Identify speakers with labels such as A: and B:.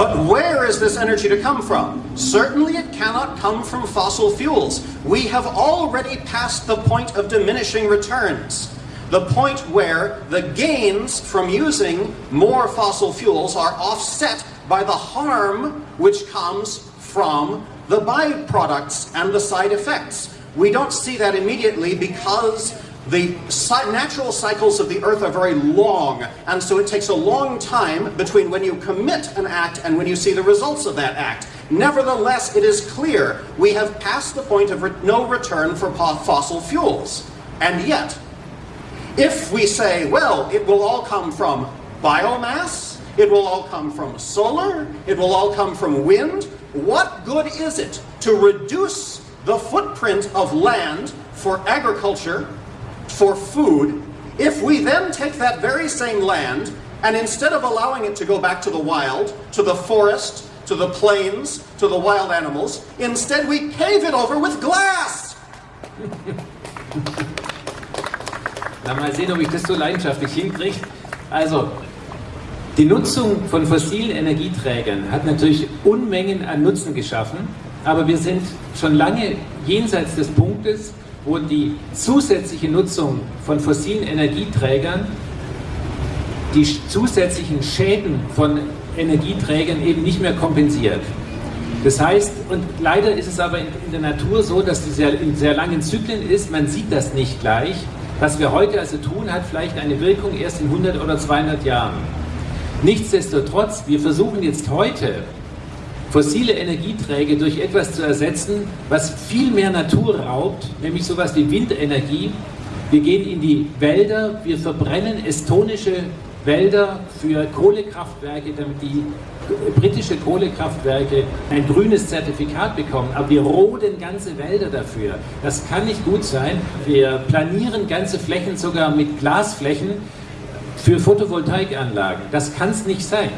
A: But where is this energy to come from? Certainly it cannot come from fossil fuels. We have already passed the point of diminishing returns. The point where the gains from using more fossil fuels are offset by the harm which comes from the byproducts and the side effects. We don't see that immediately because the natural cycles of the earth are very long, and so it takes a long time between when you commit an act and when you see the results of that act. Nevertheless, it is clear we have passed the point of re no return for fossil fuels. And yet, if we say, well, it will all come from biomass, it will all come from solar, it will all come from wind, what good is it to reduce the footprint of land for agriculture for food, if we then take that very same land and instead of allowing it to go back to the wild, to the forest, to the plains, to the wild animals, instead we pave it over with glass.
B: Na, mal sehen, ob ich das so leidenschaftlich hinkriege. Also, die Nutzung von fossilen Energieträgern hat natürlich Unmengen an Nutzen geschaffen, aber wir sind schon lange jenseits des Punktes, wo die zusätzliche Nutzung von fossilen Energieträgern die zusätzlichen Schäden von Energieträgern eben nicht mehr kompensiert. Das heißt, und leider ist es aber in, der Natur so, dass die sehr, in sehr langen Zyklen ist, man sieht das nicht gleich. Was wir heute also tun, hat vielleicht eine Wirkung erst in 100 oder 200 Jahren. Nichtsdestotrotz, wir versuchen jetzt heute fossile Energieträger durch etwas zu ersetzen, was viel mehr Natur raubt, nämlich sowas wie Windenergie. Wir gehen in die Wälder, wir verbrennen estonische Wälder für Kohlekraftwerke, damit die britische Kohlekraftwerke ein grünes Zertifikat bekommen. Aber wir roden ganze Wälder dafür. Das kann nicht gut sein. Wir planieren ganze Flächen sogar mit Glasflächen für Photovoltaikanlagen. Das kann es nicht sein.